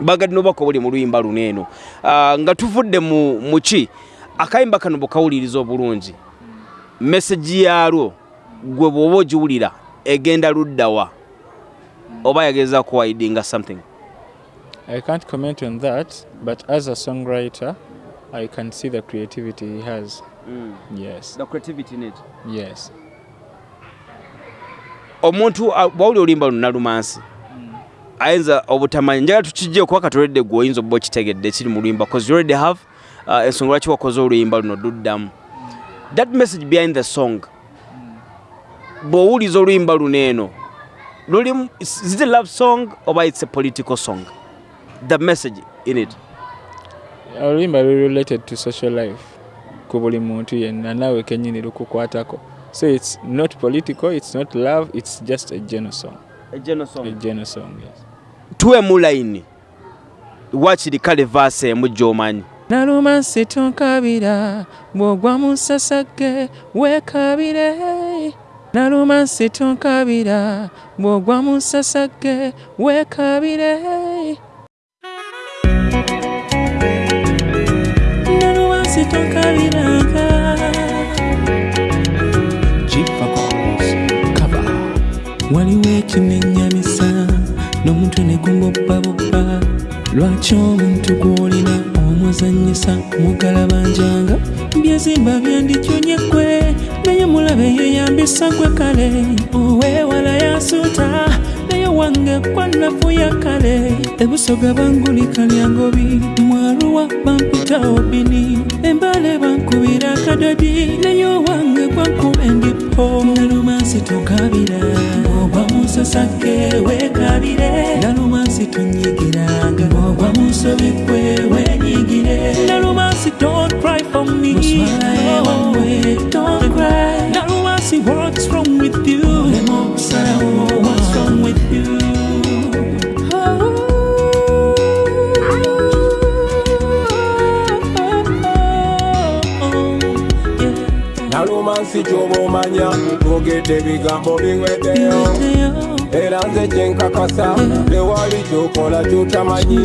bagadde nobaka obuli mu luyimba luno eno. Ah, nga tuvudde mu muki akayimba kano bwekawuliriza obulungi mesagi yaalwo gwe bw'oba ogiwulira egenda luddawa oba yageza kuwaidinga something? I can't comment on that, but as a songwriter, I can see the creativity he has. Yes, the creativity in it? Yes. omuntu ah, bwawulira oluyimba luna lumansi ayinza obutamanyi. Njagala tukijje kuba katoledde gwe oyinza oba okitegedde ekiri mu luyimba cause you already have uh, ensonga lwaki wakoze oluyimba luno luddamu that message behind the song. Bw'owuliza oluyimba luno eno lulimu is it a love song oba it's a political song? The message in it. Oluyimba luli related to social life ku buli muntu yenna naawe kenyini lukukwatako. So it's not political it's not love it's just a general song a general song a general song yes. Tuwemu layini wakiri kale vaasi emu gy'omanyi naluma situnkabira bw'ogwa mu sasage weekabire naluma situnkabira bw'ogwa mu sasage weekabire naluma situnkabiranga waliwo n'omuntu ne gumbobabobba lwaki omuntu gw'olina omuzanyisa mugalabanjanga byezimba byandikyonyekwe naye mulabe yeyambisa gwe kale. Owewala yasuuta naye wange kwanafuya kale. Ebusoga bangulika lyangobi mwaluwa bampitawo bini embale bankubira akadodi naye owange gwankuba endipo. Nalumansi tokabira ogwa musasake wekabire nalumansi tonyigiranga ogwa musobi kwe wenyigire nalumansi don't cry for me. Don't cry. Nalumansi what's wrong with you lemokusalawo what's wrong with you? Nalumansi kyoba omanya ogedde ebigambo biweddeyo era nze kyenkakasa tewali kyokola kyotamanyi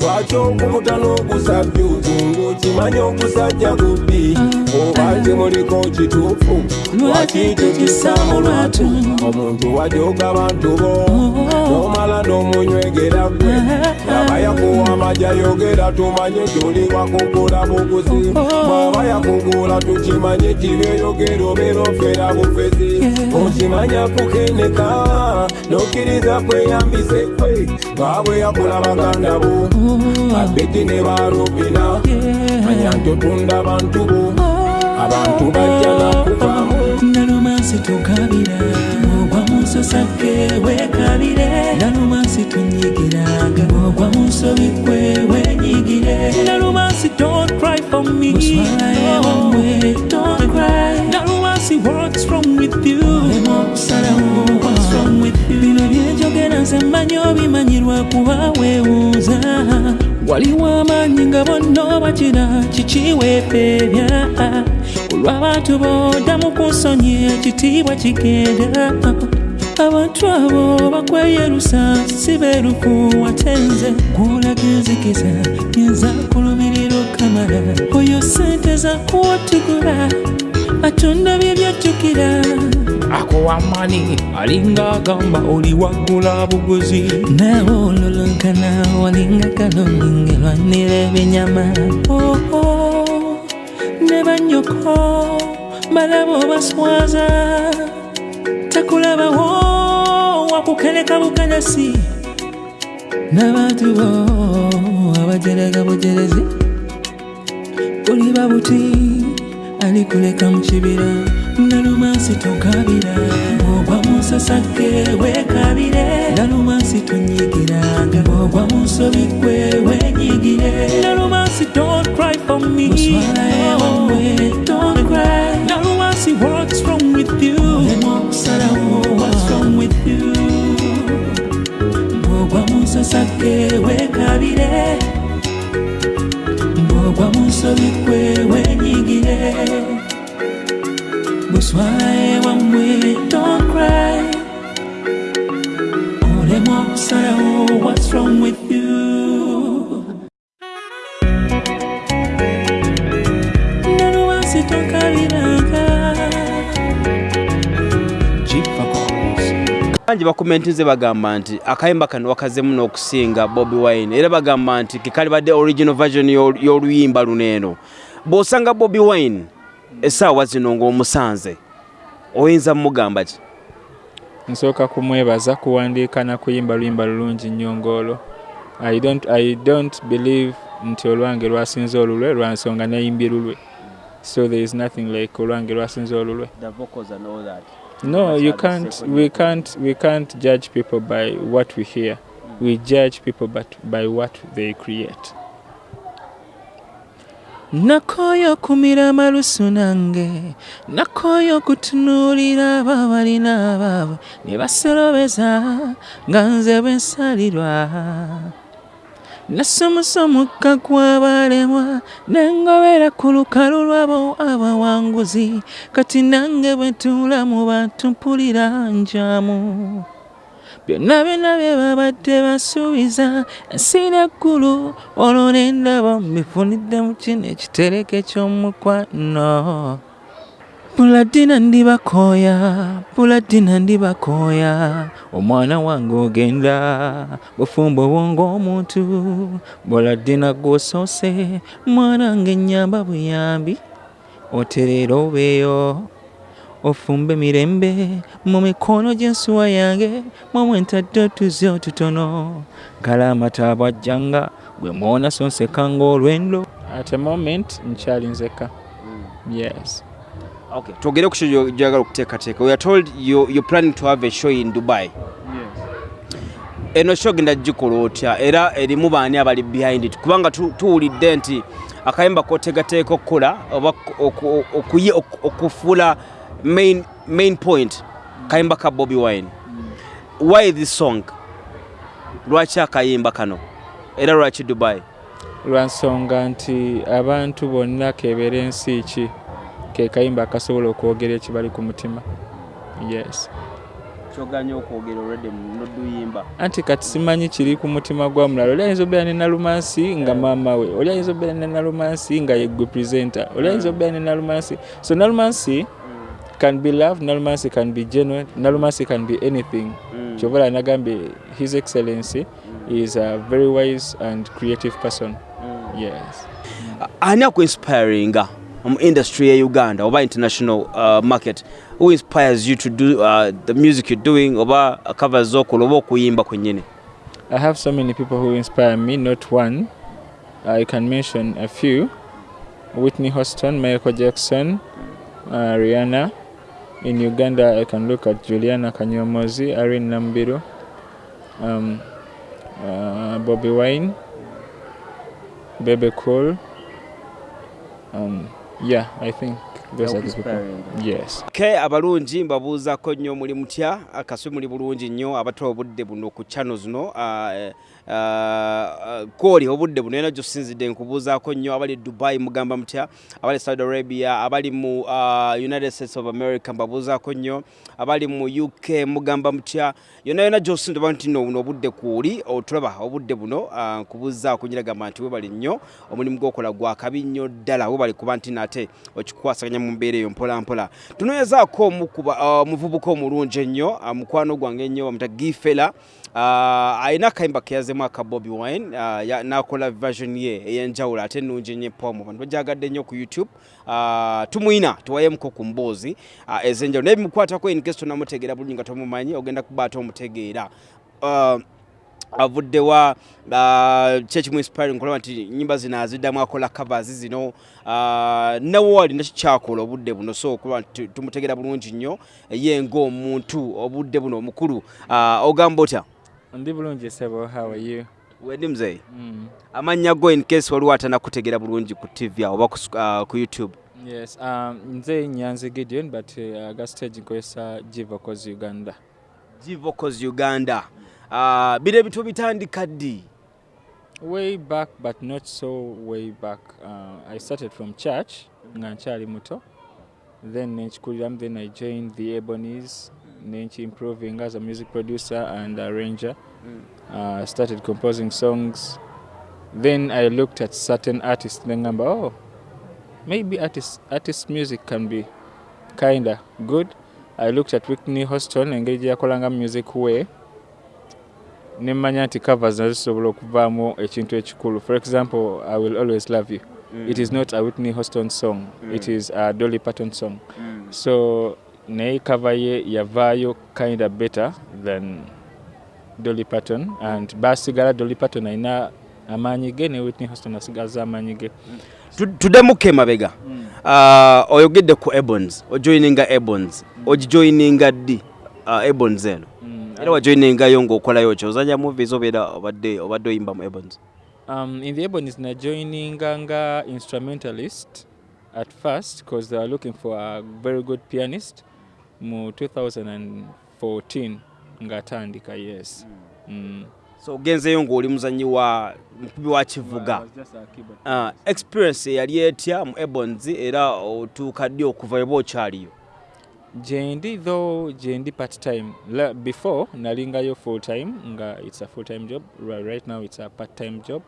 lwaki okumuta n'ogusabjuzi ng'okimanyi ogusajja gubbi oba kimuliko kituufu lwaki tukisaamu lwatu? omuntu wajoga bantu bo n'omala n'omunywegera gwe. Aba yakuwa amajja yogera tumanye tuli wakugula buguzi. Bw'aba yakugula tukimanye kibyeyogera obeera ofeera bufezi. Okimanya kukeneka n'okkiriza kweyambise kwe ngaabwe yakula baganda bo. Abedi ne barubina manya ntotunda bantu bo. Abantu bajja nakuvaamu nalumansi tukabira ogwa musasake wekabire. Nalumansi tunyigiranga ogwa musobi kwe wenyigire. Nalumansi don't cry for me. Oswalaye don't cry. Nalumansi what's wrong with you nze mmanyi obimanyirwa kuba weewuuza. Waliwo amaanyi nga bonna bakira kikiweepeebya olw'abantu boddamu ku nsonyi ekitiibwa kigenda abantu abo bakweyerusa si beerufu watenze gwolagenzikiza yenza kulumirira okamala oyo sente zakuwotugula atunda bye byajjukira akuwamani alinga agamba oli waggula buguzi. Nawe ololonkana walinga kalongi ngelwanira ebinyama oho ne banyoko balaba obaswaza takulabawo wakukereka bukelesi n'abantu bo abajerega bujerezi. Kuliba buti alikuleka mu kibira nalumansi tokabira ogwa musasake wekabire nalumansi tonyigiranga ogwa musobi kwe wenyigire nalumansi don't cry for me. Oswalaye don't cry. Nalumansi what's wrong with you? Lemokusalawo what's wrong with you? Ogwa musasake wekabire ogwa musobi kwe wenyigire buswaye wamwe don't cry olemwa okusalawo what's wrong with bangi bakomentinze bagamba nti akayimba kano wakazemu n'okusinga bobi wine. Era bagamba nti kekalibadde original version y'ol- y'oluyimba luno eno. Bw'osanga bobi wine essaawa zino ng'omusanze oyinza mugamba ki? Nsooka kumwebaza kuwandiika na kuyimba luyimba lulungi nnyo ng'olwo I don't, i don't believe nti olwange lwasinze olulwe lwa nsonga nayimbye lulwe. So there is nothing like olwange lwasinze olulwe no you can't we can't we can't judge people by what we hear. We judge people but by what they create. Nakoyo kumira malusu nange. Nakoyo kutunuri abo bavari abaabwe ne basolobeza nga nze bwe nsalirwa nasomosa omukka gw'abalemwa nengobera ku lukalu lwabo abawanguzi. Kati nange bwe ntuula mu bantu mpulira njamu byonna byonna bye babadde basuubiza ensi n'eggulu olwo ne ndaba mbifunidde mu kino ekitereke ky'omukwano puladina ndibakooya puladina ndibakooya omwana wange ogenda bufumbo bwonga omuntu. Buladina gwosoose mwana nge nyamba buyambi. Otereera obeeyo ofumbe mirembe mu mikono gy'ensuwa yange mwamwe ntadde otuzi otutono. Kala amata bwajjanga gwe mwona sonsekanga olwendo at a moment nkyali nzeka. Yes okay. twogere ku kyo gyagala okuteekateeka. We are told you, you're planning to have a show in dubai. Eno show genda gikola otya? Era erimu baani abali behind it? Kubanga tu- tuwulidde nti akayimba kotegateeka okukola oba okufuula main, main point kayimba ka bobi wine. Why this song? Lwaki akayimba kano? Era lwaki dubai? Lwa nsonga nti abantu bonna kebeera ensi ki ke kayimba akasobola okwogera ekibali ku mutima. Yes. Kyoganya okwogera olwedde noduyimba anti kati simanyi kiri ku mutima gwa mulala. Oli ayinza obeera ne nalumansi nga maama we. Oli ayinza obeera ne nalumansi nga yeggwe presenter. Oli ayinza obeera ne nalumansi. So nalumansi can be love nalumansi can be genuine nalumansi can be anything. Kyova nagambye his excellency is a very wise and creative person. Yes. Ani akuinspiringa mu industry ya uganda oba international uh, market who inspires you to do uh, the music you're doing oba covers zokola oba okuyimba I have so many people who inspire me, not one. I can mention a few Whitney Houston, Michael Jackson, uh, Rihanna. In Uganda, I can look at Juliana Kanyomozi, Irene Nambiru, um, uh, Bobby Wine, Bebe Cool. Um, yeah, I think those are the people. Yes. ke abalungi mbabuuzako nnyo muli mutya akaswe muli bulungi nnyo abatwa obudde buno ku channel zino uh, kwoli obudde buno era gyosinzidde nkubuuzaako nnyo abali dubai mugamba mutya abali saudi arabia abali mu uh, united states of america mbabuuzaako nnyo abali mu uk mugamba mutya yonna yonna gyosinda oba nti nno buno obudde kwoli otulaba obudde buno uh, nkubuuzaako nyiragamba nti webali nnyo omulimu gwokola gwakabi nnyo ddala webali kuba nti nate okikwasaganya mu mbeera eyo mpolampola. Tunoyezaako omukuba uh, muvubuka omulungi ennyo mukwano gwange ennyo bamuta gifela alina akayimba keyazemu aka bobi wine uh, n'akola version ye ey'enjawulo ate ennungi ennyo epomu bantu bajagadde nnyo ku youtube. Uh, tumwina tuwayemuko ku mboozi uh, ez'enjawulo naye bimukwatako in case tonamutegeera bulungi nga tomumanyi ogenda kuba ate omutegeera uh, avuddewa uh, kyekimu inspiring kulaba nti nyimba zino aziddamu akola covers zino. Uh, nawe alina kikyakola obudde buno. So kuba tumutegeera bulungi nnyo. Ye ng'omuntu obudde buno omukulu. Uh, ogamba otya Ndi bulungi sebo, how are you? wendi muzeeyi Mm. amannya go in case waliwo atanakutegeera bulungi ku tv awo oba ku, uh, ku youtube Yes, um, nze Nyanzi Gideon but uh, ga stage nkozesa G Vocals Uganda. gvocals uganda uh, biro ebintu bitandika ddi Way back but not so way back. Uh, I started from church nga nkyali muto. Then nenkikuliramu then I joined the Ebonies. Nenki improving as a music producer and arranger. Uh, started composing songs. Then I looked at certain artists then ngamba oh maybe artist artist music can be kinda good. I looked at whitney houston engeri gye yakolanga music we. Nemmanya nti covers nazo zisobola okuvaamu ekintu ekikulu. For example i will always love you. It is not a whitney houston song. It is a dolly patton song. So naye cover ye yavaayo kinda better than dolly patton and basigala dolly patton alina amaanyi ge ne whitney houston asigaza amaanyi ge. Tu- tuddemuko emabega Ah, oyogedde ku ebons ojoininga ebons ogijoininga ddi? Ah, ebons eno. Era wajoiningayo ng'okolayo ki? Ozanya movies obeera obadde obadde oyimba mu ebons Um, in the Ebonies, na joining nga instrumentalist at first because they were looking for a very good pianist. Mu 2014 ngatandika yes. Mm. so ogenzeyo ng'oli muzanyi wa mukubi wa kivuga Ah, experience yali etya mu ebonzi era otuuka ddi okuva eba okyaliyo Jendi though jendi part time. La, before nalingayo full time nga it's a full time job. Right, right now it's a part time job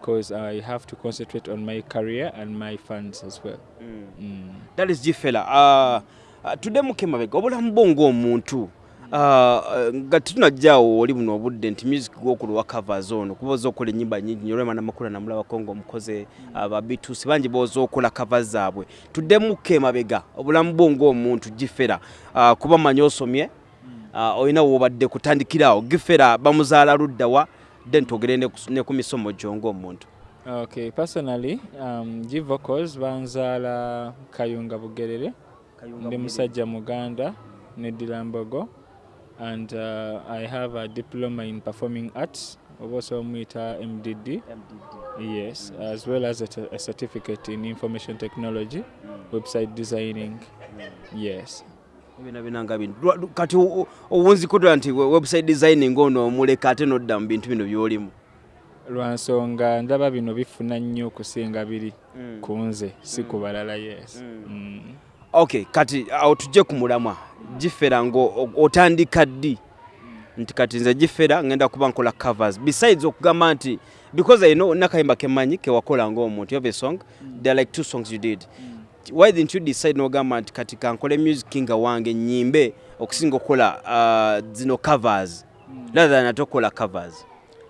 because I have to concentrate on my career and my funds as well. Mm. Mm. that is Jifela. uh, uh, tuddemuko emabega obulamu bwo ng'omuntu uh, nga tunajjaawo oli buno obudde nti music gwokulwa covers ono kuba oza okola ennyimba nyingi nyo olwema namakula namulabako ng'omukoze ababitusi bangi booza okola covers zaabwe. Tuddemuko emabega obulamu bwo ng'omuntu gifera kuba manyi osomye olina woobadde kutandikiraawo gifera bamuzaala luddawa then twogere ne ku- misomo gyo ng'omuntu. Okay, personally, um, G Vocals banzaala Kayunga Bugerere, ndi musajja Muganda, Neddy Mbogo, and uh, I have a diploma in performing arts, oba omuyita MDD, yes, as well as a, a certificate in information technology, website designing, yes. Lwa- lu- kati o- o- owunzikudwa nti we- website designing ono omuleka ate nodda mu bintu bino byolimu? Lwa nsonga ndaba bino bifuna nnyo okusinga biri ku nze si ku balala yes. Mm. Okay kati awo tujje ku mulamwa. Gifera ngo otandika ddi? Nti kati nze gifera ngenda kuba nkola covers. Besides okugamba nti because i know nakayimba kemanyi kewakola have a song? There are like two songs you did. Why didn't you decide nogamba nti kati kankole music nga wange nyimbe okusinga okukola uh, zino covers? Rather than ate okukola covers.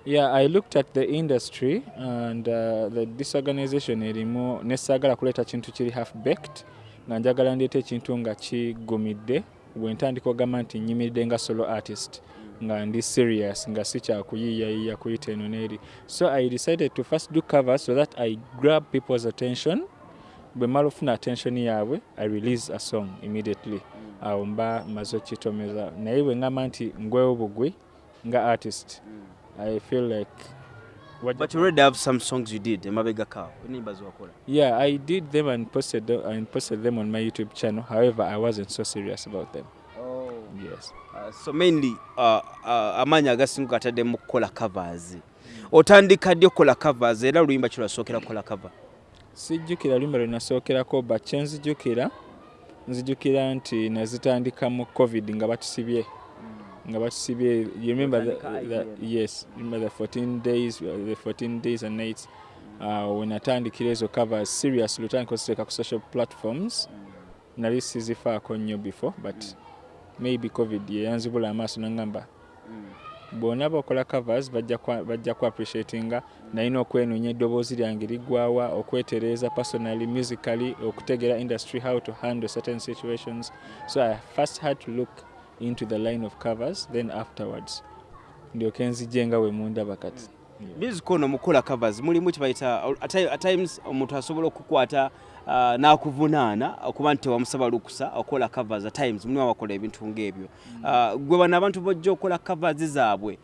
Yeah, I looked at the industry and uh, the disorganization erimu nesaagala kuleeta kintu kiri half baked nga njagala ndeeta ekintu nga kigumidde bwe ntandika ogamba nti nyimiridde nga solo artist nga ndi serious nga sikyakuyiiyayiiya kuyita eno n'eri. So i decided to first do covers so that i grab people's attention. Bwe mala ofuna attention yaabwe i release a song immediately. Awo mba maze okitomeza. Naye bwe ngamba nti ngwewo bugwi nga artist I feel like but you already have some songs you did emabega kawo enimba ziwakola yeah, I did them and posted them, and posted them on my YouTube channel. However, I wasn't so serious about them. Yes. Uh, so mainly uh, uh, amaanyi agasinga gatadde mu kukola covers. Otandika ddi okukola covers era oluyimba kyolwasookera kukola cover. Sijjukira luyimba lwe nasookerako but kye nzijjukira nzijjukira nti nazitandika mu covid nga batusibye nga batusibye you remember the, Otandika the, yes remember the 14 days uh, the 14 days and nights uh, when natandikira ezo covers serious lutandika oziteeka ku social platforms. Nali sizifaako nnyo before but maybe covid yeyanzibula amaaso nangamba bonna bakola covers bajja kwa- bajja ku appreciatinga nalina okwenoonya eddoboozi lyange liggwawa okwetereeza personally musically okutegeera industry how to handle certain situations. So i first had to look into the line of covers then afterwards ndyoke nzijje nga we mundaba kati music ono mukola covers mulimu kibayita at times omuntu asobola okukwata n'akuvunaana okuba nti tewamusaba lukusa okola covers at times mulimu abakola ebintu ng'ebyo. Uh, gwe bano abantu bajja okola covers zaabwe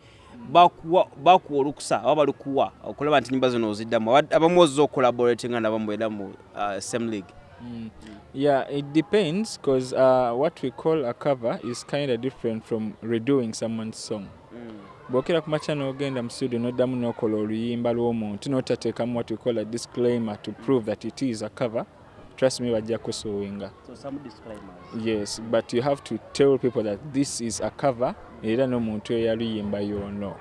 bakuwa olukusa oba balukuwa okulaba nti nyimba zino oziddamu. Aba- abamu ozza okolaboratinga nabamu era mu same league Mm. Yeah, it depends because uh, what we call a cover is kind of different from redoing someone's song. bwokera ku makya n'ogenda mu studio n'oddamu n'okola oluyimba lw'omuntu n'otateekamu what we call a disclaimer to prove that it is a cover trust me bajja kusuwinga. So some disclaimers. Yes but you have to tell people that this is a cover era n'omuntu eyaluyimba yono.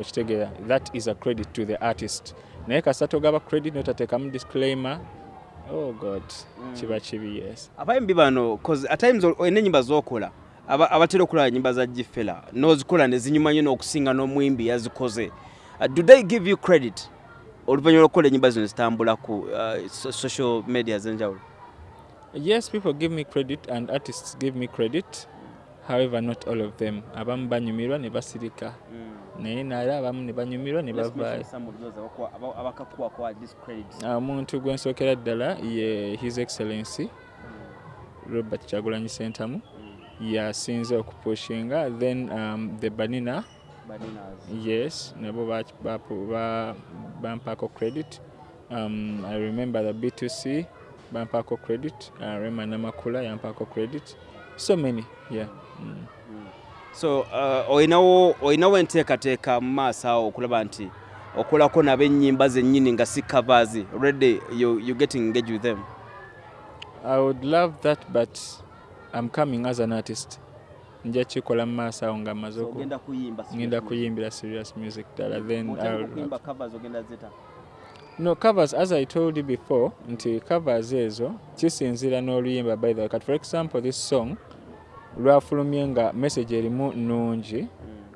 Okitegeera that is a credit to the artist. Naye kasita togaba credit n'otateekamu disclaimer oh god kiba kibi yes. Abayimbi bano 'cause at times olina ennyimba z'okola aba- abatera okulaba ennyimba za gifera n'ozikola ne zinyuma nnyo n'okusinga n'omwimbi yazikoze. Uh, do they give you credit oluvannyuma lw'okukola ennyimba zino zitambula ku uh, so- social media ez'enjawulo yes people give me credit and artists give me credit. However not all of them. Abamu banyumirwa ne basirika naye naye abamu ne banyumirwa ne bavaayo omuntu gwe nsookera ddala ye his excellency robert kyagulanyi sentamu yasinze okupushinga then um, the banina. Yes nabo ba- bapu- ba- bampaako credit. Um, i remember the b2c bampaako credit. Uh, rema namakula yampaako credit. So many yeah. Mm. So uh, olinawo olinawo enteekateeka mu maaso awo okulaba nti okolako nabo ennyimba zennyini nga si covers. Already you, you getting engaged with them. I would love that but i'm coming as an artist. Nja kikola mu maaso awo nga maze oku- kuyimba ngenda kuyimbira serious music ddala then no covers as i told you before nti covers ezo kisinzira n'oluyimba by the way kati for example this song lwafulumye nga message erimu nnungi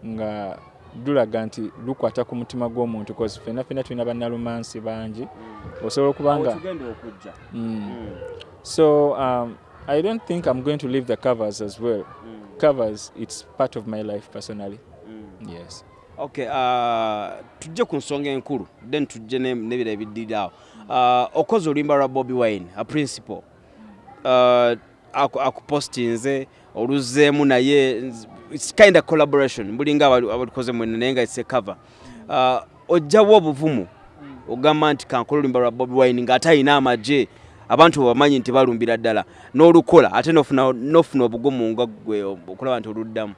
nga lulaga nti lukwata ku mutima gw'omuntu cause fenna fenna tulina bannalumansi bangi. Osobola okuba nga tugenda okujja. Mm. so um, i don't think i'm going to leave the covers as well. Covers it's part of my life personally. Yes. Okay uh, tujje ku nsonga enkulu then tujje ne- n'ebira ebiddirirawo uh, okoze oluyimba lwa bobi wine a principal. Uh, aku- akupostinze oluzzeemu naye its kind of collaboration. Bulinga abali- abalikoze mwene naye nga its a cover. Uh, ojjawo obuvumu ogamba nti kankola oluyimba lwa bobi wine ng'ate alina amagye abantu bebamanyi nti balumbira ddala. N'olukola ate n'ofuna obugumu nga gwe okulaba nti oluddamu.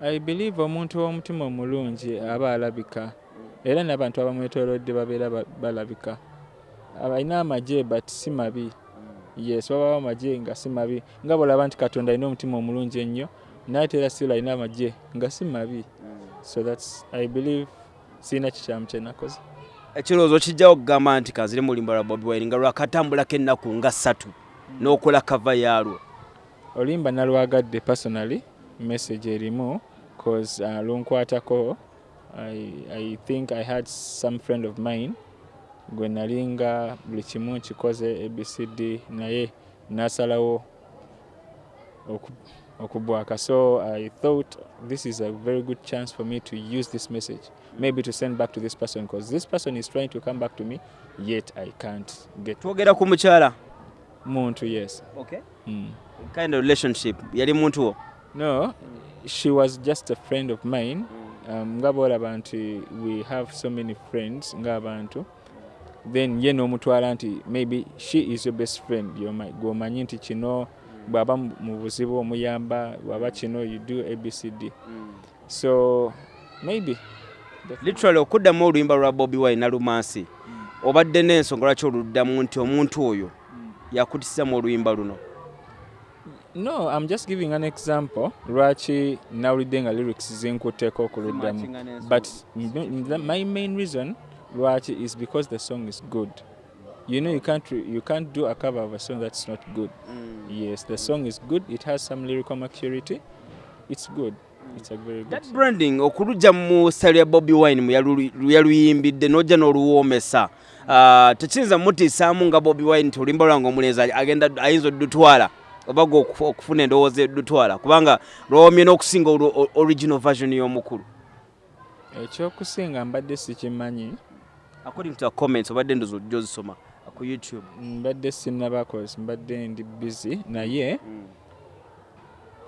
I believe omuntu w'omutima omulungi aba alabika. Era n'abantu abamwetoolodde babeera ba- balabika. Alina amagye but si mabi yes wabawo amagye nga si mabi. Nga bwolaba nti katonda alina omutima omulungi ennyo naye ate era sila alina amagye nga si mabi. So thats i believe sirina kikyamu kyenakoze ekirowoozo kijjawo okugamba nti kanzire mu lulimba lwa bobi wine nga lwakatambulako ennaku nga ssatu n'okola kava yaalwo. Oluyimba nalwagadde personally message erimu cause uh, lunkwatako I, i think i had some friend of mine gwe nalinga buli kimu nkikoze abcd naye nasalawo oku- okubwaka. So i thought this is a very good chance for me to use this message maybe to send back to this person because this person is trying to come back to me yet i can't get twogera ku mukyala? Muntu yes. Okay. mm. kind of relationship? Yali muntu wo? No, she was just a friend of mine. Um, nga bwolaba nti we have so many friends ng'abantu then ye n'omutwala nti maybe she is your best friend. Gw'omanyi nti kino bw'aba mu mu buzibu omuyamba bw'aba kino you do abcd so maybe. Literally okuddamu oluyimba lwa bobi wine nalumansi obadde n'ensonga lwaki oluddamu nti omuntu oyo yakutisamu oluyimba luno? No i'm just giving an example lwaki nawulidde nga lyrics zinkutteko okuluddamu but my main reason lwaki is because the song is good. You know you can't you can't do a cover of a song that's not good. Yes the song is good. It has some lyrical maturity. It's good. It's a very good that song. branding okulujja mu sale ya bobi wine yaluyimbidde n'ojja n'oluwoomesa. Ah, tekiyinza mutiisaamu nga bobi wine nti oluyimba lwange omulenzi agenda ayinza oddutwala oba gwe okufu- okufuna endowooza eddutwala kubanga lwawomye n'okusinga original version y'omukulu. Ekyokusinga mbadde sikimanyi according to the comments obadde ndozi ojja ozisoma ku youtube. Mbadde sinabakos mbadde ndi busy. Naye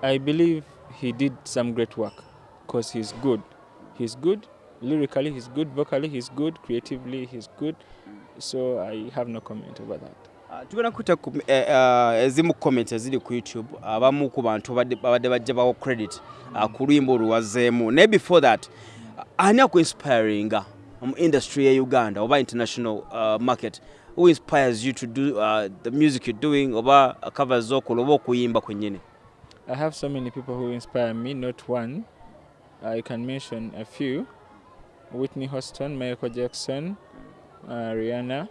i believe he did some great work because he's good. He's good lyrically he's good vocally he's good creatively he's good. So i have no comment over that. Ah, tugenda kuta ku- eh, ah, ezimu comment eziri ku youtube abamu ku bantu babadde bajja bawo credit ah, ku lwimba olwazzeemu naye before that ani akuinspiringa industry ya uganda oba international uh, market who inspires you to do uh, the music you're doing oba covers zokola oba okuyimba I have so many people who inspire me, not one. I can mention a few Whitney Houston, Michael Jackson, uh, Rihanna.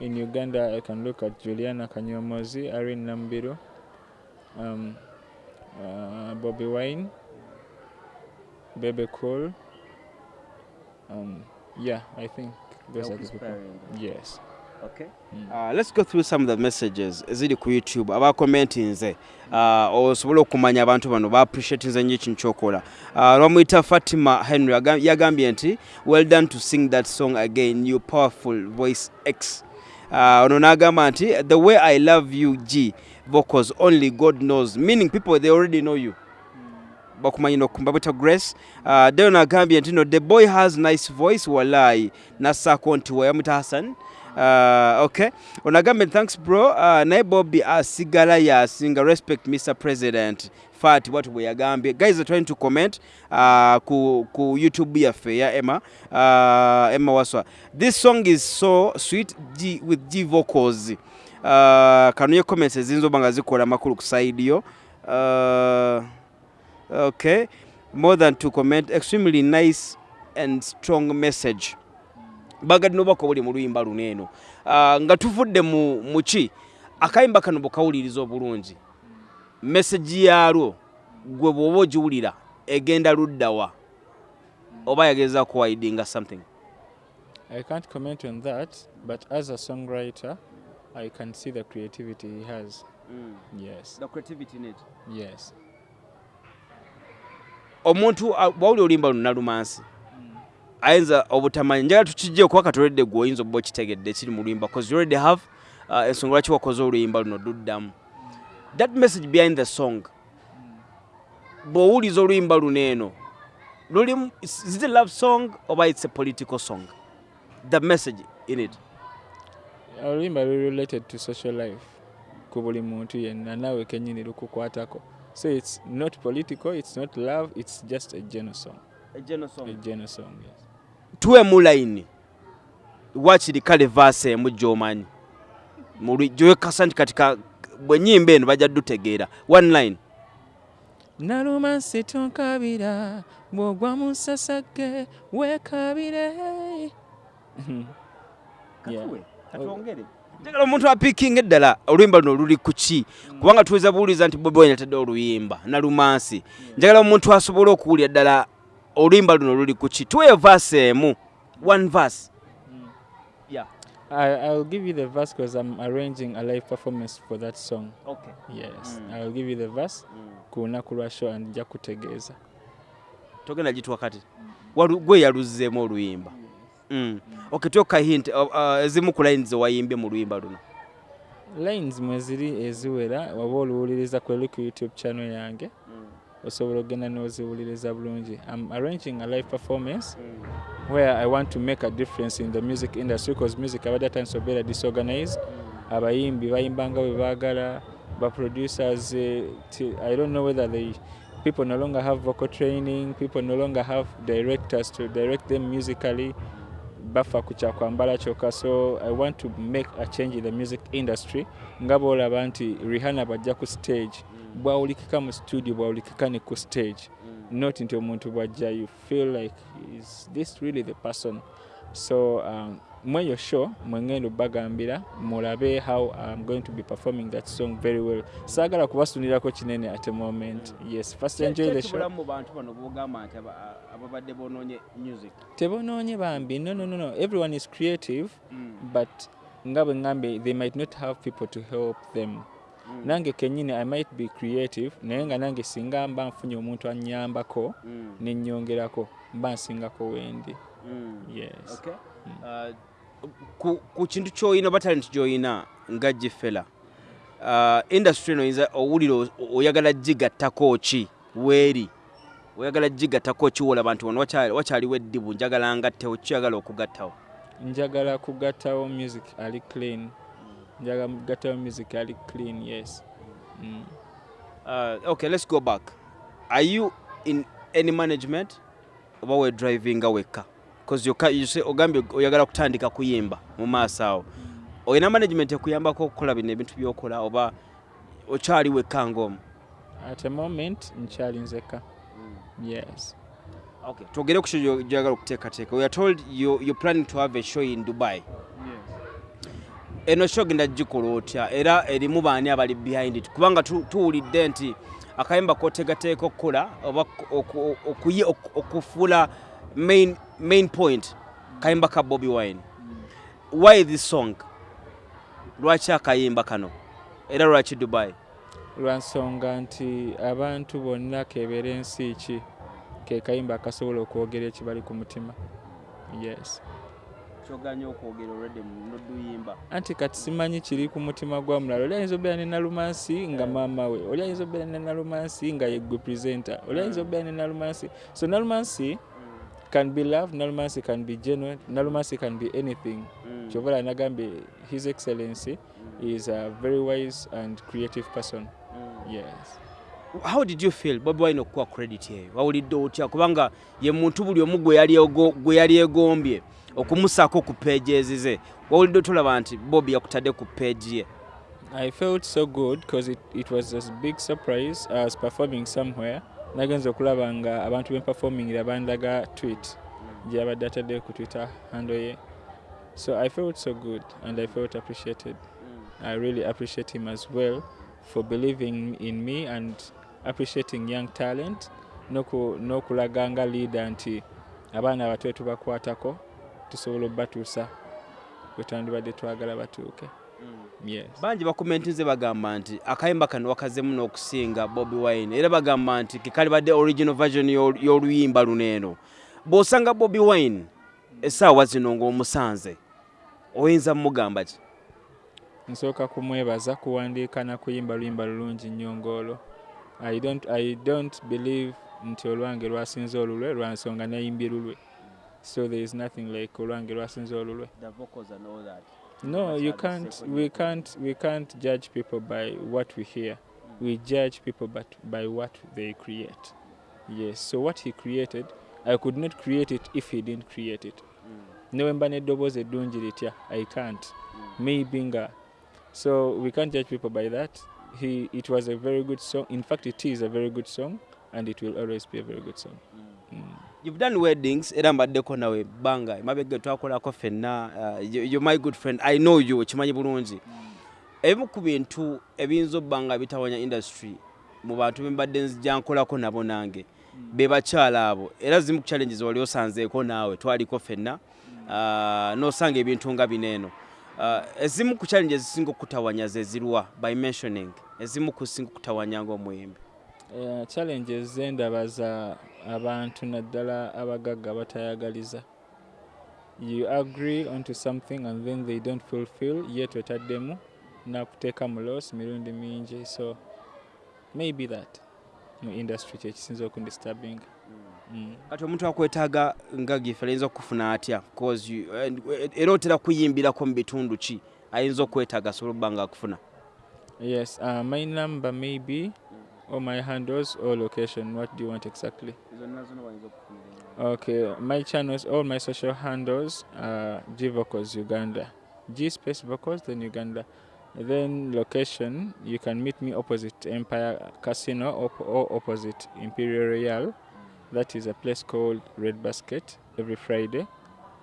In Uganda, I can look at Juliana Kanyomozi, arin Nambiru, um, uh, Bobby Wine, Bebe Cool. Um, yeah, I think those are the people. Yes. Okay. Mm. Uh, let's go through some of the messages. Eziri ku youtube? Abakomentinze uh, osobole okumanya abantu bano. Baappreciatinze nnyo ekintu kyokola uh, lwamuyita fatima henry aga- yagambye nti well done to sing that song again you powerful voice x. Uh, ono n'agamba nti the way i love you g vocals only god knows. Meaning people they already know you bakumanyi nokumbabweta grace. Uh, deo nagambye nti no the boy has nice voice walai nassaako nti muta hassan. Uh, okay. Onagambe thanks bro. Uh, naye bobby asigala yasinga respect mr president. Fat watu bwe yagambye guys are trying to comment uh, ku, ku youtube yaffe ya emma. Uh, emma waswa. This song is so sweet G, with g vocals. Uh, kanunye comments eziyinza oba zikola makulu ku side yo. Uh, okay more than to comment extremely nice and strong message. Bagadde nobako buli mu luyimba luno eno. Uh, nga tuvudde mu muki akayimba kano bwekawuliriza obulungi. Message yalwo gwe bw'oba ogiwulira egenda luddawa oba yageza kuwaidinga something. I can't comment on that, but as a songwriter, I can see the creativity he has. Yes. the creativity in it. Yes. Omuntu uh, bwawulira oluyimba luno nalumansi ayinza obutamanyi. Njagala tukijje kuba katoledde gwe oyinza oba okitegedde ekiri mu luyimba cause you already have uh, ensonga lwaki wakoze oluyimba luno luddamu that message behind the song bw'owuliza oluyimba luno eno lulimu is it a love song oba it's a political song? The message in it. Oluyimba luli related to social life ku buli muntu yenna naawe kenyini lukukwatako so it's not political it's not love it's just a general song a general song yes. tuwemu line wakiri kale vaasi emu gy'omanyi Mu lwi- gy'oyekasa nti kati ka- bwe nyimba eno bajja dutegeera one line. Naluma situnkabira bw'ogwa mu nsasage weekabire Yeah. Njagala omuntu apiikinga eddala oluyimba luno luli ku ki kubanga tuweza buwuliza nti bobi wine atadde oluyimba nalumansi njagala omuntu asobole okuwulira ddala oluyimba luno luli ku ki tuweyo vaasi emu one verse. I, I'll give you the verse because I'm arranging a live performance for that song. okay. Yes, Mm. I'll give you the verse Kuna lunaku lwa show and jakutegeza. togenda gitwa wakati. Gwe yaluzzeemu oluyimba mm. Okay tuyoka hint uh, uh, ezimu ku lines zewayimbye mu luyimba luno Lines mwe ziri eziwera waba oluwuliriza kweli ku YouTube channel yange osobola ogenda n'oziwuliriza bulungi. I'm arranging a live performance where I want to make a difference in the music industry because music abadde atandise obeera disorganized. Abayimbi bayimba nga bwe baagala, ba producers eh, I don't know whether they people no longer have vocal training, people no longer have directors to direct them musically. Bafa ku kyakwambala kyokka. So i want to make a change in the music industry. Nga boolaba nti rihanna bajja ku stage bwawulikika mu studio bwawulikika ne ku stage. Not nti omuntu bwajja you feel like is this really the person? So um, mweyo show mwengenda obbagambira mulabe how i'm going to be performing that song very well. Saagala kubasunirako kinene at the moment. Yes first enjoy the show. mu bantu bano bogamba nti aba- ababadde bonoonye music? Tebonoonye bambi. No, no, no, no. everyone is creative but nga bwe ŋŋambye they might not have people to help them. Nange kennyini i might be creative naye nga nange singa mba nfunye omuntu annyambako nennyongerako mba nsingako wendi. Yes. Okay. Uh, ku, kintu ky'oyina oba talent gy'oyina nga gifela uh, industry eno oyinza owulira oyagala gigattako ki? Weeri. Oyagala gigattako ki wolaba nti wano wakyali- wakyaliwo eddibu njagala ngattewo kiyagala okugattawo? Njagala kugattawo music ali clean. Njagala kugattawo music ali clean yes. Mm. uh, okay let's go back. Are you in any management? Oba we drivinga wekka you say- ogambye oyagala kutandika kuyimba mu maaso awo olina management ekuyambako okukola bino ebintu byokola oba okyali wekka ng'omu? At a moment nkyali nzeka yes. Okay, twogere ku kyo gyagala okuteekateeka. We are told you, you're planning to have a show in dubai. Eno show genda gikola otya? Era erimu baani abali behind it? Kubanga tu- tuwulidde nti akayimba kotegateeka okukola oba oku- okuye- oku- okufuula main, main point kayimba ka bobi wine. Why this song? Lwaki akayimba kano? Era lwaki dubai? Lwansonga nti abantu bonna kebeera ensi ki? Ke kayimba akasobola okwogera ekibali ku mutima? Yes. Kyoganya okwogera olwedde noduyimba anti kati simanyi kiri ku mutima gwa mulala. Oli ayinza obeera ne nalumansi nga maama we? Oli ayinza obeera ne nalumansi nga yegwe presenter? Oli ayinza obeera ne nalumansi? So nalumansi can be love nalumansi can be genuine nalumansi can be anything. Kyova olaba nagambye his excellency is a very wise and creative person. Yes. How did you feel? Bobi wine okuwa credit eyo wawulidde otya? Kubanga ye muntu buli omu gwe yali ego- gwe yali egombye okumusaako ku peegi ze wawulidde otolaba nti bobi yakutadde ku peegi ye? I felt so good because it, it was a big surprise. I was performing somewhere. Nagenza okulaba nga abantu bempafomingira bandaga tweet gye yabadde atadde ku twitter handle ye. So I felt so good and I felt appreciated. I really appreciate him as well for believing in me and appreciating young talent n'oku- n'okulaga nga leader nti abaana abato tubakwatako tusobola obbatuusa we twandibadde twagala batuuke. Bangi bakomentinze bagamba nti akayimba kano wakazemu n'okusinga bobi wine. Era bagamba nti kekalibadde original version y'ol- y'oluyimba luno eno. Bw'osanga bobi wine essaawa zino ng'omusanze oyinza mugamba ki? Nsooka kumwebaza kuwandiika na kuyimba luyimba lulungi nnyo ng'olwo I don't, i don't believe nti olwange lwasinze olulwe lwansonga nayimbye lulwe. So there is nothing like olwange lwasinze olulwe no you can't we can't we can't judge people by what we hear. We judge people but by what they create. Yes so what he created i could not create it if he didn't create it. Newe mba n'eddoboozi eddungi litya i can't. Maybe nga so we can't judge people by that. He it was a very good song. In fact it is a very good song and it will always be a very good song. Mm. mm. You've done weddings era mbaddeko nawe bbanga emabega twakolako ffenna uh, you- you're my good friend i know you okimanyi bulungi. Ebimu ku bintu ebiyinza obba nga bitawanya industry mu bantu bembadde nzija nkolako nabo nange be bakyala abo era zimu ku challenges wali osanzeeko naawe twaliko ffenna uh, n'osanga ebintu nga bino eno. Uh, ezimu ku challenges zisinga okutawanya ze zirwa by mentioning ezimu ku singa okutawanya ng'omuyimbi Uh, challenges zendaba za abantu naddala abagagga batayagaliza you agree onto something and then they don't fulfill yet otaddemu nakuteeka mu loss mirundi mingi. So maybe that. Mu industry kyekisinza okundisturbing mm. kati omuntu akwetaaga nga gife ayinza okufuna atya? Cause you- era otera kuyimbirako mu bitundu ki ayinza okwetaaga asobole okuba nga akufuna yes uh, my number maybe or my handles or location what do you want exactly Okay, my channels, all my social handles are G Vocals Uganda. G space vocals, then Uganda. Then location, you can meet me opposite Empire Casino op- or opposite Imperial Royal. That is a place called Red Basket every Friday.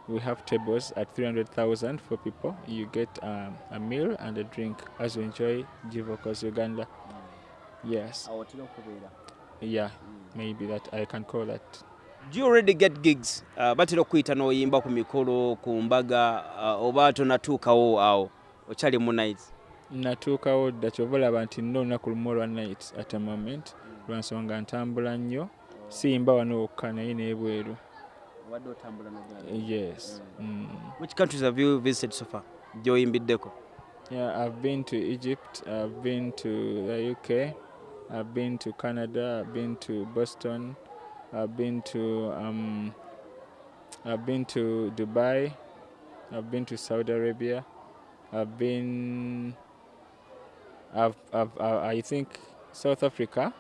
We have tables at 300,000 for people. You get um, a meal and a drink as you enjoy G Vocals Uganda. Yes, yeah, maybe that I can call that. do you already get gigs? Uh, batera okuyita n'oyimba ku mikolo ku mbaga uh, oba tonatuukawo awo okyali mu nights natuukawo dda kyova olaba nti nina olunaku lumu olwa night at a moment lwansonga ntambula nnyo siyimba wano wokka naye n'ebweru. Yes mm. which countries have you visited so far? Gy'oyimbiddeko. Yeah i've been to egypt i've been to the uk i've been to canada i've been to boston i've been to um, i've been to dubai i've been to saudi arabia i've been I've, I've, I think South Africa.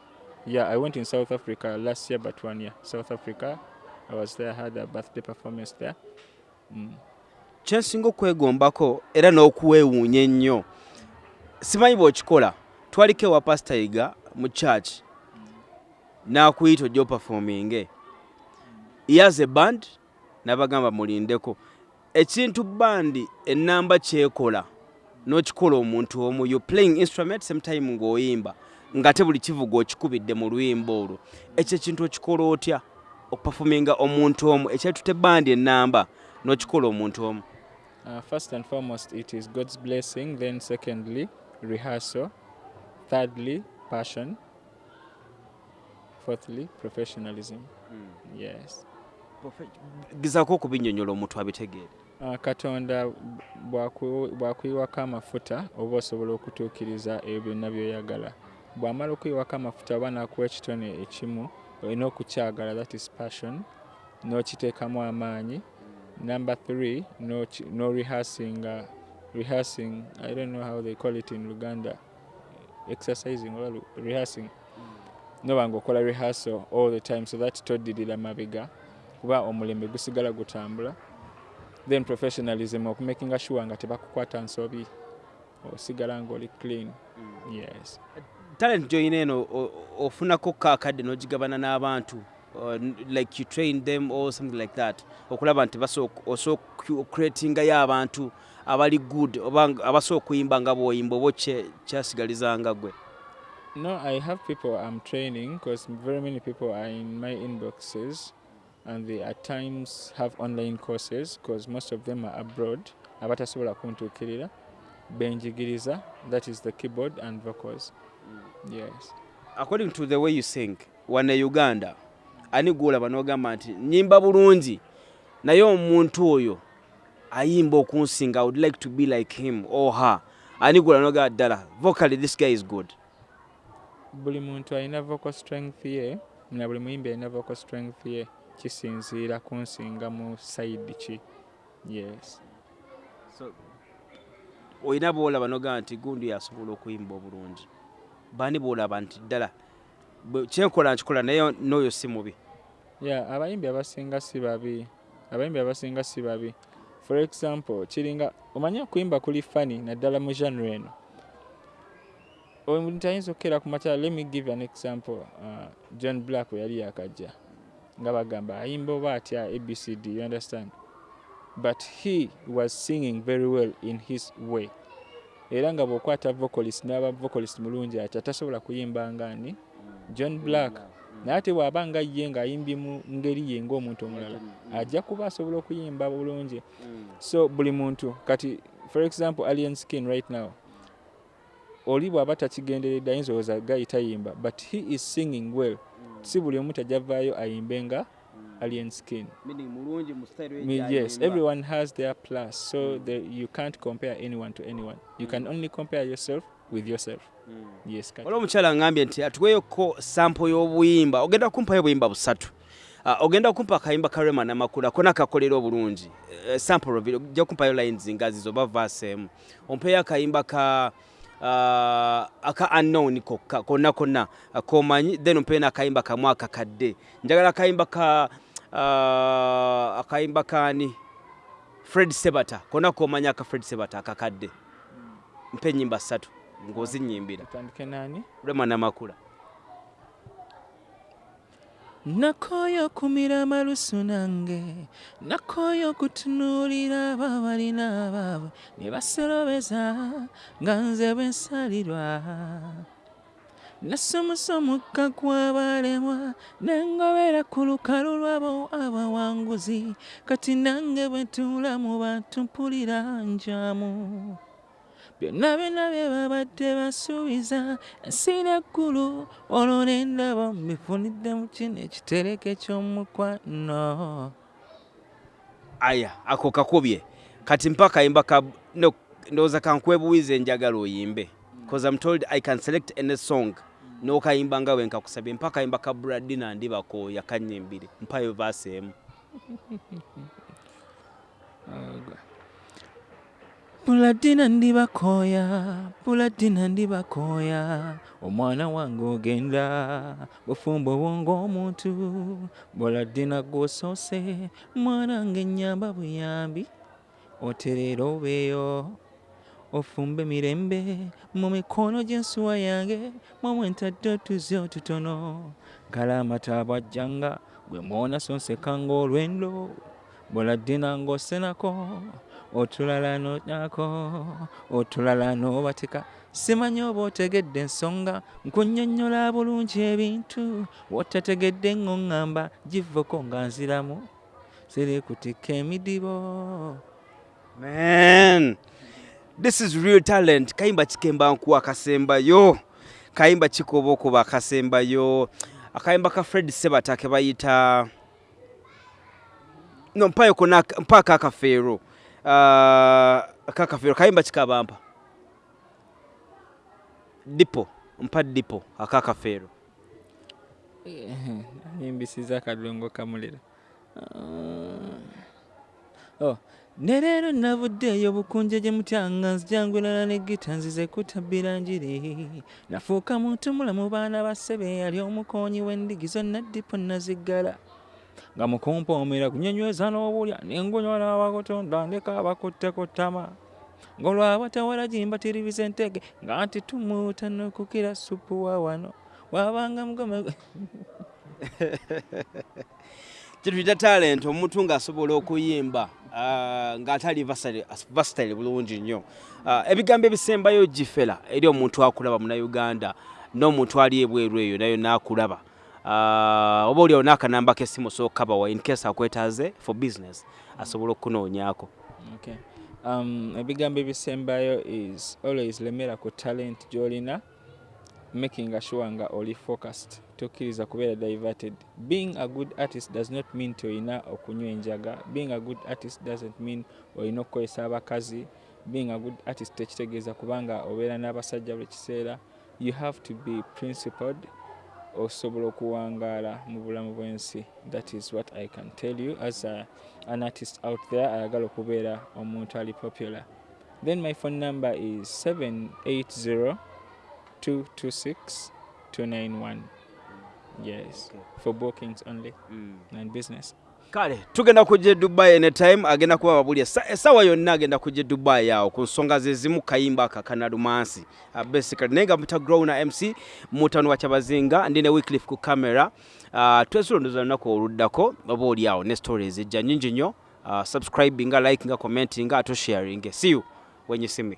Yeah, I went in South Africa last year, but one year. South Africa, I was there, had a birthday performance there. Mm. kyensinga okwegombako era n'okuweewuunya ennyo simanyi bw'okikola twaliko ewa pasitayiga mu church n'akuyita ojja opafominge yaza eband n'abagamba mulindeko. Ekintu bandi ennamba kyekola n'okikola omuntu omu you playing instrument same time ng'oyimba ngate buli kivuga okikubidde mu luyimba olwo. Ekyo ekintu okikola otya? Okupafuminga omuntu omu. Ekyetute bandi enamba n'okikola omuntu omu. Uh, first and foremost, it is God's blessing. Then, secondly, rehearsal. Thirdly, passion. Fourthly, professionalism. Yes. gezaako okubinnyonnyola omuntu abitegeere Uh, katonda bw'aku- bw'akuyiwako amafuta oba osobola okutuukiriza ebyo byonna by'oyagala bw'amala okuyiwako amafuta oba n'akuwa ekitone ekimu olina okukyagala that is passion n'okiteekamu amaanyi number three no rehearsing, uh, rehearsing i don't know how they call it in uganda exercising or rehearsing. Noba ngaokola rehearsal all the time so that toddirira mabega. Kuba omulembe gusigala gutambula. Then professionalism okumakinga sure nga tebakukwata nsobi osigala ngaoli clean. Yes. Talent gy'olina eno ofunako kaakadde n'ogigabana n'abantu like you train them or something like that. Okulaba nti osobola ocreatingayo abantu abali good oba abasobola okuyimba nga bw'oyimba oba kyasigalizanga gwe. No i have people i'm training because very many people are in my inboxes and they at times have online courses because most of them are abroad. Abatasobola kuntuukirira. Benjigiriza that is the keyboard and vocals. Yes. According to the way you sing wane uganda ani gwolaba n'ogamba nti nyimba bulungi. Naye omuntu oyo ayimba okunsinga i would like to be like him or her. Ani gwolaba n'ogamba ddala vocally this guy is good. Buli muntu alina vocal strength ye na buli muyimbi alina vocal strength ye kisinziira kunsinga mu side ki? Yes. Olina boolaba n'ogamba nti gundi asobola okuyimba obulungi. Bani boolaba nti ddala kyenkola nkikola naye n'oyo si mubi. Yeah abayimbi abasinga si babi. Abayimbi abasinga si babi. For example kiringa omanyi okuyimba kuli fani naddala mu genre eno. Omuntu ayinza okukeera ku makyala let me give an example. Uh, john black we yali yakajja nga bagamba ayimba oba atya abcd you understand? But he was singing very well in his way. Era nga bw'okwata vocalist n'aba vocalist mulungi atya tasobola kuyimba nga ani john black naye ate bw'aba nga ye ng'ayimbye mu ngeri ye ng'omuntu omulala ajja kuba asobola okuyimba bulungi. So buli muntu kati for example alien skin right now oli bw'aba takigenderedde ayinza olowooza gayi tayimba but he is singing well. Si buli omu tajavaayo ayimbe nga alien skin. Me- yes everyone has their plus so the, you can't compare anyone to anyone. You can only compare yourself with yourself. Yes kati. olwo omukyala ngambye nti atuweyoko sampo y'obuyimba ogenda kumpayo obuyimba busatu. Ah, ogenda kumpa akayimba ka rema namakula kona kakolera obulungi. Eh, sample of it, ojja kumpayo lines nga zizo oba verse emu ompeyo akayimba ka ah, aka unknown kokka konna konna ah, komanyi then ompeyo n'akayimba kamu akakadde njagala akayimba ka ah, akayimba kani fred sebata konna komanyi aka fred sebata akakadde mpe enyimba ssatu ng'ozinyimbira. Tutandike nani? Rema namakula. Nakoyo kumira malusu nange nakoyo kutunuulira abo balina abaabwe ne basolobeza nga nze bwe nsalirwa. Nasomusomuka kwabalemwa nengobera ku lukalu lwabo abawanguzi kati nange bwe tuula mu bantu mpulira njamu byonna byonna bye babadde basuubiza ensi n'eggulu olwo ne ndaba mbifunidde mu kino ekitereke ky'omukwano. Aya ako kakubye. Kati mpa akayimba ka ndowooza kankwebuwiza enjagala oyimbe. Bcause i'm told i can select any song. N'okayimba nga bwe nkakusabye. Mpa akayimba ka bradina ndibako yakanyimbire mpayo vaasi emu puladina ndibakooya puladina ndibakooya omwana wange ogenda bufumbo bwonga omuntu. Buladina gwosoose mwanange nyamba buyambi. Otereera obeeyo ofumbe mirembe mu mikono gy'ensuwa yange mwamwe ntadde otuzi otutono. Kala amataabwajjanga gwe mwona sonsekanga olwendo buladina ng'osenako otulala nonyako otulala nobatika. Simanyi oba otegedde ensonga nkunnyonnyola bulungi ebintu wotategedde ng'oŋŋamba givoko nga nziramu. Siri kutikka emidibo. Man this is real talent. Kayimba kikemba nkuwa akasembayo kayimba kikoba okuba akasembayo. Akayimba ka fred sebata ke bayita no mpayo kona mpaka akafeero uh, akakafeero kayimba kikabampa dipo mpa dipo akakafeero nyimbisiza akadongo kamulira. Oh. ne leero navuddeeyo bukunje gye mutyanga nzijangulala ne gita nzize kutabbira njiri nafuuka muntu mulamu baana ba ssebe yali omukoonyi w'endigi zonna dipo naziggala nga mukumpoomera kunyonyweza n'obulya nengunywa n'abakutonda ndeka abakutteko ttama. Ng'olwabatawala gimbatiribiza entege nga nti tumutanokukira supu wa wano. Wabanga mugome kintu kita talent omuntu ng'asobola okuyimba ng'atali vasitale bulungi nnyo. Ebigambo ebisembayo gifera eri omuntu akulaba munauganda n'omuntu ali ebweru eyo nayo n'akulaba Ah, oba oliawo n'akanamba k'essimu sookabawa in case akwetaaze for business asobola okunoonyaako. Um, ebigambo ebisembayo is always lemera ku talent gy'olina making sure nga oli focused. Tokkiriza kubeera diverted. Being a good artist does not mean ti olina okunywa enjaga. Being a good artist doesn't mean olina okukozesa abakazi. Being a good artist tekitegeeza kubanga obeera n'abasajja buli kiseera. You have to be principled osobola okuwangaala mu bulamu bw'ensi. That is what i can tell you as a, an artist out there ayagala okubeera omuntu ali popular. Then my phone number is 780 226 291 yes for bookings only and business kale tugenda kujja e dubai anytime agenda kuba babuli sawa yonna agenda kujja e dubai awo ku nsonga zezimu kayimba aka kanalumansi uh, basically naye nga mutagrow na mc mutano wa kyabazinga ndi ne wyclif ku camera. Uh, twesulo lunaku oluddako oba oli awo ne stories ja nyingi nnyo. Uh, subscribinga likinga commentinga ate sharing see you when you see